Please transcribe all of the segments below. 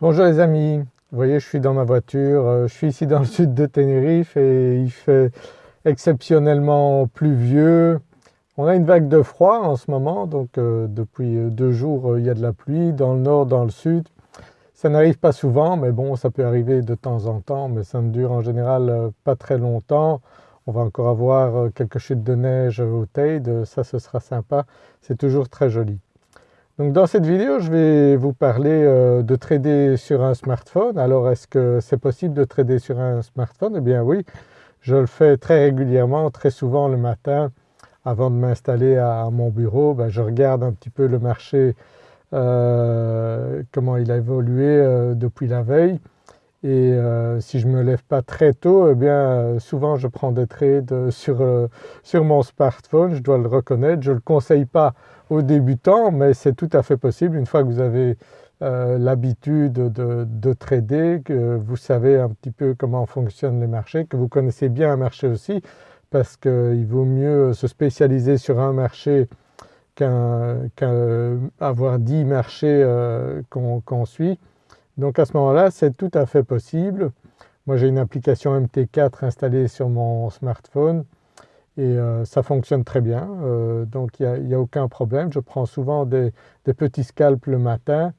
Bonjour les amis, vous voyez je suis dans ma voiture, euh, je suis ici dans le sud de Tenerife et il fait exceptionnellement pluvieux. On a une vague de froid en ce moment donc euh, depuis euh, deux jours il y a de la pluie dans le nord, dans le sud. Ça n'arrive pas souvent mais bon ça peut arriver de temps en temps mais ça ne dure en général pas très longtemps. On va encore avoir quelques chutes de neige au Teide, ça ce sera sympa, c'est toujours très joli. Donc dans cette vidéo je vais vous parler euh, de trader sur un smartphone. Alors est-ce que c'est possible de trader sur un smartphone? Eh bien oui, je le fais très régulièrement, très souvent le matin avant de m'installer à mon bureau, ben, je regarde un petit peu le marché, euh, comment il a évolué euh, depuis la veille et si je ne me lève pas très tôt, eh bien souvent je prends des trades sur, sur mon smartphone, je dois le reconnaître. Je ne le conseille pas aux débutants mais c'est tout à fait possible une fois que vous avez euh, l'habitude de, trader, que vous savez un petit peu comment fonctionnent les marchés, que vous connaissez bien un marché aussi parce qu'il vaut mieux se spécialiser sur un marché qu'avoir 10 marchés euh, qu'on suit. Donc à ce moment-là c'est tout à fait possible. Moi j'ai une application MT4 installée sur mon smartphone et euh, ça fonctionne très bien euh, donc il n'y a, aucun problème. Je prends souvent des, petits scalps le matin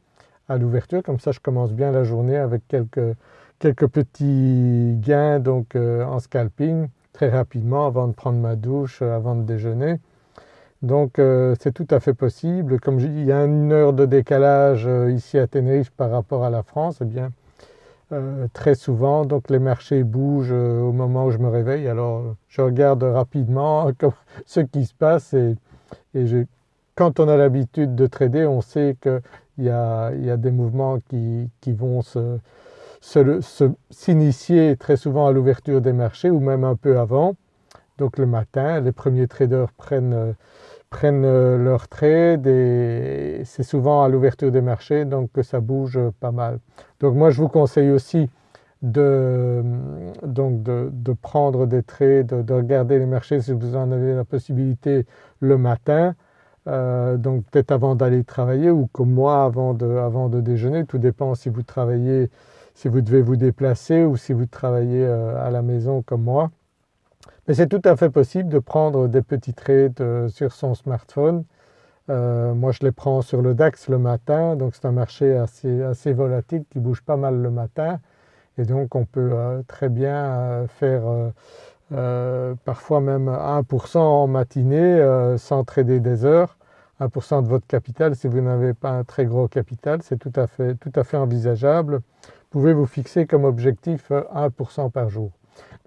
à l'ouverture comme ça je commence bien la journée avec quelques, petits gains donc euh, en scalping très rapidement avant de prendre ma douche, avant de déjeuner. Donc c'est tout à fait possible. Comme je dis, il y a une heure de décalage ici à Tenerife par rapport à la France, eh bien euh, très souvent donc les marchés bougent euh, au moment où je me réveille alors je regarde rapidement ce qui se passe et, quand on a l'habitude de trader on sait qu'il y, a, des mouvements qui, vont s'initier très souvent à l'ouverture des marchés ou même un peu avant. Donc le matin les premiers traders prennent euh, prennent euh, leur trade et c'est souvent à l'ouverture des marchés donc que ça bouge pas mal. Donc moi je vous conseille aussi de, donc de, prendre des trades, de, regarder les marchés si vous en avez la possibilité le matin, euh, donc peut-être avant d'aller travailler ou comme moi avant de, avant de déjeuner, tout dépend si vous travaillez, si vous devez vous déplacer ou si vous travaillez euh, à la maison comme moi. Mais c'est tout à fait possible de prendre des petits trades euh, sur son smartphone. Euh, moi je les prends sur le DAX le matin donc c'est un marché assez, volatile qui bouge pas mal le matin et donc on peut euh, très bien faire parfois même 1% en matinée sans trader des heures. 1% de votre capital si vous n'avez pas un très gros capital c'est tout, tout à fait envisageable. Vous pouvez vous fixer comme objectif 1% par jour?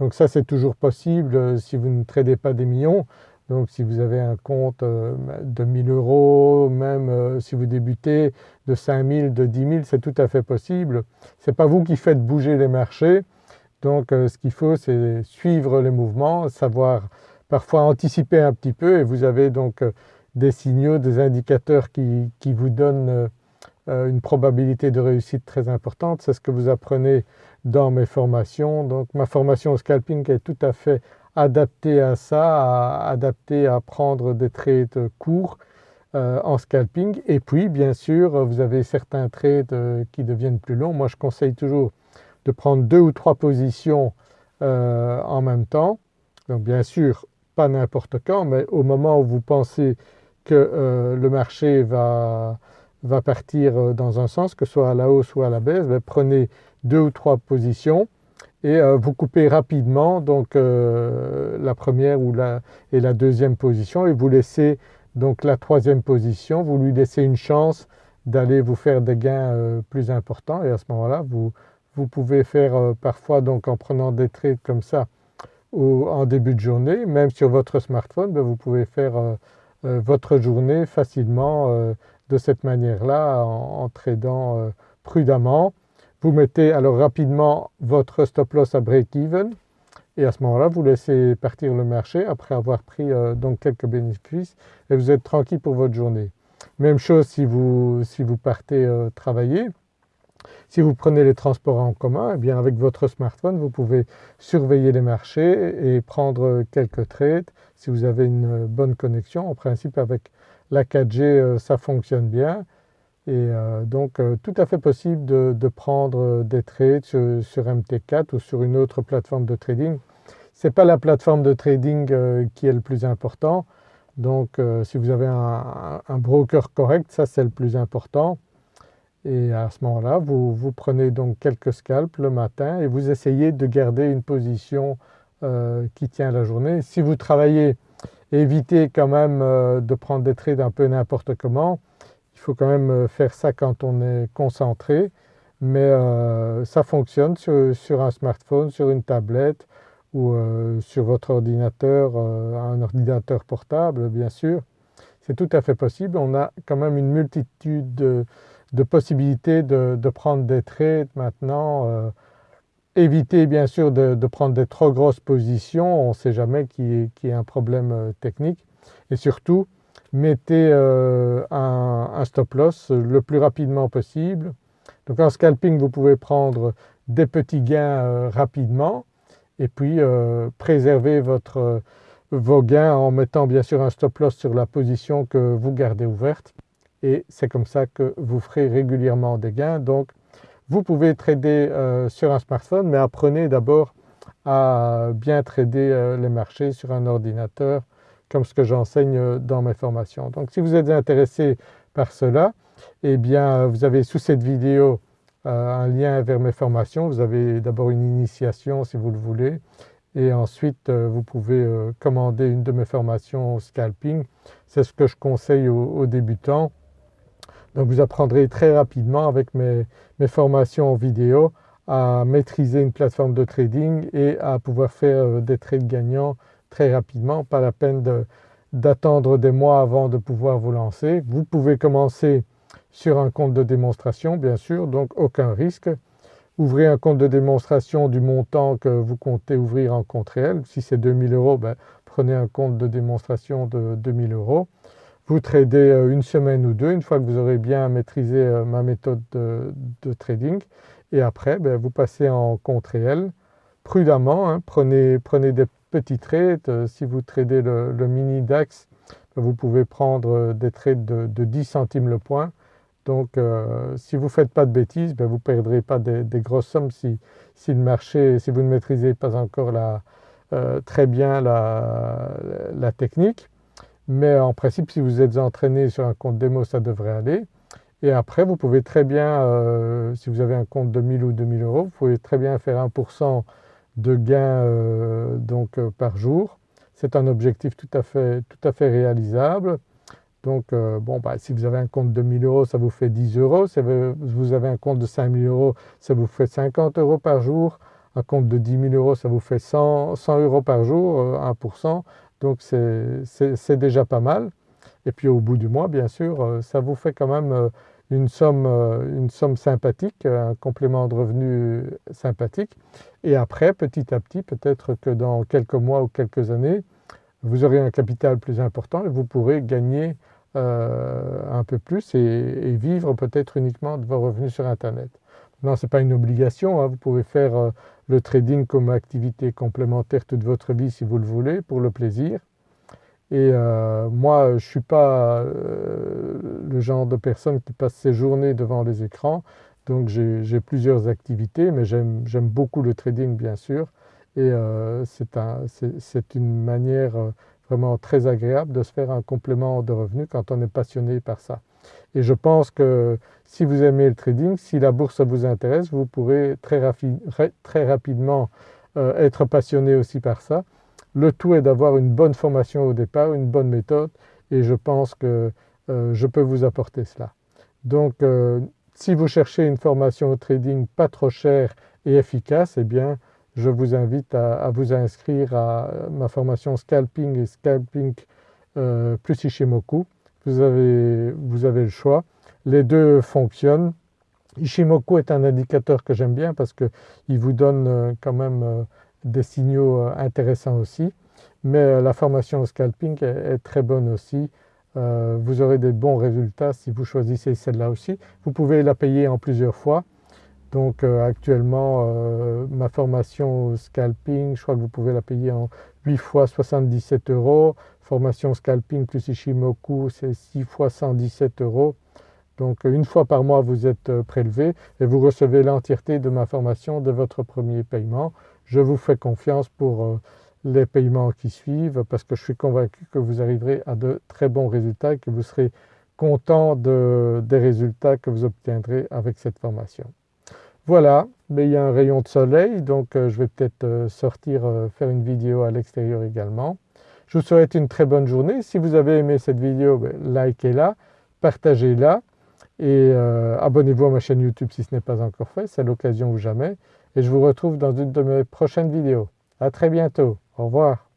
Donc ça c'est toujours possible euh, si vous ne tradez pas des millions. Donc si vous avez un compte euh, de 1000 euros, même euh, si vous débutez de 5000, de 10 000, c'est tout à fait possible. Ce n'est pas vous qui faites bouger les marchés. Donc ce qu'il faut c'est suivre les mouvements, savoir parfois anticiper un petit peu et vous avez donc des signaux, des indicateurs qui, qui vous donnent une probabilité de réussite très importante. C'est ce que vous apprenez dans mes formations. Donc ma formation au scalping est tout à fait adaptée à ça, adaptée à prendre des trades courts euh, en scalping et puis bien sûr vous avez certains trades euh, qui deviennent plus longs. Moi je conseille toujours de prendre deux ou trois positions euh, en même temps. Donc bien sûr pas n'importe quand mais au moment où vous pensez que le marché va, va partir dans un sens que ce soit à la hausse ou à la baisse, ben, prenez deux ou trois positions. Et euh, vous coupez rapidement donc euh, la première ou la, et la deuxième position et vous laissez donc la troisième position, vous lui laissez une chance d'aller vous faire des gains euh, plus importants. Et à ce moment-là vous, vous pouvez faire parfois donc en prenant des trades comme ça ou en début de journée, même sur votre smartphone, ben, vous pouvez faire votre journée facilement de cette manière-là en, en, tradant prudemment vous mettez alors rapidement votre stop loss à break-even et à ce moment-là vous laissez partir le marché après avoir pris euh, donc quelques bénéfices et vous êtes tranquille pour votre journée. Même chose si vous, si vous partez euh, travailler. Si vous prenez les transports en commun, eh bien avec votre smartphone vous pouvez surveiller les marchés et prendre quelques trades si vous avez une bonne connexion. En principe avec la 4G euh, ça fonctionne bien Et donc tout à fait possible de, prendre des trades sur, MT4 ou sur une autre plateforme de trading. Ce n'est pas la plateforme de trading qui est le plus important, donc si vous avez un, broker correct, ça c'est le plus important. Et à ce moment-là, vous, prenez donc quelques scalps le matin et vous essayez de garder une position euh, qui tient la journée. Si vous travaillez, évitez quand même euh, de prendre des trades un peu n'importe comment. Il faut quand même euh, faire ça quand on est concentré. Mais ça fonctionne sur, un smartphone, sur une tablette ou sur votre ordinateur, un ordinateur portable bien sûr. C'est tout à fait possible. On a quand même une multitude de possibilités de, prendre des trades maintenant. Euh, éviter bien sûr de, prendre des trop grosses positions, on ne sait jamais qu'il y, ait un problème euh, technique. Et surtout, mettez euh, un, stop loss le plus rapidement possible. Donc en scalping, vous pouvez prendre des petits gains rapidement et puis préserver votre, vos gains en mettant bien sûr un stop loss sur la position que vous gardez ouverte et c'est comme ça que vous ferez régulièrement des gains. Donc vous pouvez trader euh, sur un smartphone mais apprenez d'abord à bien trader euh, les marchés sur un ordinateur comme ce que j'enseigne euh, dans mes formations. Donc si vous êtes intéressé par cela, eh bien vous avez sous cette vidéo un lien vers mes formations. Vous avez d'abord une initiation si vous le voulez et ensuite vous pouvez commander une de mes formations scalping. C'est ce que je conseille aux débutants donc vous apprendrez très rapidement avec mes, formations en vidéo à maîtriser une plateforme de trading et à pouvoir faire euh, des trades gagnants très rapidement, pas la peine d'attendre des mois avant de pouvoir vous lancer. Vous pouvez commencer sur un compte de démonstration bien sûr, donc aucun risque. Ouvrez un compte de démonstration du montant que vous comptez ouvrir en compte réel. Si c'est 2000 euros, ben, prenez un compte de démonstration de 2000 euros. Vous tradez euh, une semaine ou deux une fois que vous aurez bien maîtrisé euh, ma méthode de, trading et après ben, vous passez en compte réel prudemment, hein. prenez, des petits trades, euh, si vous tradez le, mini DAX ben, vous pouvez prendre des trades de, 10 centimes le point. Donc si vous ne faites pas de bêtises ben, vous ne perdrez pas des, grosses sommes si, le marché, si vous ne maîtrisez pas encore très bien la technique. Mais en principe si vous êtes entraîné sur un compte démo ça devrait aller. Et après vous pouvez très bien, euh, si vous avez un compte de 1000 ou 2000 euros, vous pouvez très bien faire 1% de gain euh, donc, euh, par jour. C'est un objectif tout à fait, tout à fait réalisable. Donc bon, bah, si vous avez un compte de 1000 euros ça vous fait 10 euros, si vous avez un compte de 5000 euros ça vous fait 50 euros par jour, un compte de 10 000 euros ça vous fait 100, 100 euros par jour, 1%. Donc c'est déjà pas mal. Et puis au bout du mois bien sûr euh, ça vous fait quand même euh, une somme, euh, une somme sympathique, un complément de revenu sympathique. Et après petit à petit peut-être que dans quelques mois ou quelques années vous aurez un capital plus important et vous pourrez gagner un peu plus et, vivre peut-être uniquement de vos revenus sur internet. Non ce n'est pas une obligation, hein. vous pouvez faire le trading comme activité complémentaire toute votre vie si vous le voulez pour le plaisir. Et euh, moi je ne suis pas euh, le genre de personne qui passe ses journées devant les écrans donc j'ai plusieurs activités mais j'aime beaucoup le trading bien sûr et euh, c'est une manière vraiment très agréable de se faire un complément de revenus quand on est passionné par ça. Et je pense que si vous aimez le trading, si la bourse vous intéresse, vous pourrez très, rapidement être passionné aussi par ça. Le tout est d'avoir une bonne formation au départ, une bonne méthode et je pense que euh, je peux vous apporter cela. Donc euh, si vous cherchez une formation au trading pas trop chère et efficace, eh bien je vous invite à, vous inscrire à ma formation Scalping et Scalping plus Ishimoku vous avez, vous avez le choix. Les deux fonctionnent. Ishimoku est un indicateur que j'aime bien parce qu'il vous donne euh, quand même euh, des signaux euh, intéressants aussi. Mais la formation scalping est, très bonne aussi. vous aurez des bons résultats si vous choisissez celle-là aussi. Vous pouvez la payer en plusieurs fois. Donc actuellement ma formation scalping, je crois que vous pouvez la payer en 8 fois 77 euros formation scalping plus Ishimoku c'est 6 fois 117 euros. Donc une fois par mois vous êtes euh, prélevé et vous recevez l'entièreté de ma formation de votre premier paiement. Je vous fais confiance pour euh, les paiements qui suivent parce que je suis convaincu que vous arriverez à de très bons résultats et que vous serez content des résultats que vous obtiendrez avec cette formation. Voilà, mais il y a un rayon de soleil donc euh, je vais peut-être euh, sortir faire une vidéo à l'extérieur également. Je vous souhaite une très bonne journée. Si vous avez aimé cette vidéo, ben, likez-la, partagez-la et abonnez-vous à ma chaîne YouTube si ce n'est pas encore fait, c'est l'occasion ou jamais. Et je vous retrouve dans une de mes prochaines vidéos. À très bientôt, au revoir.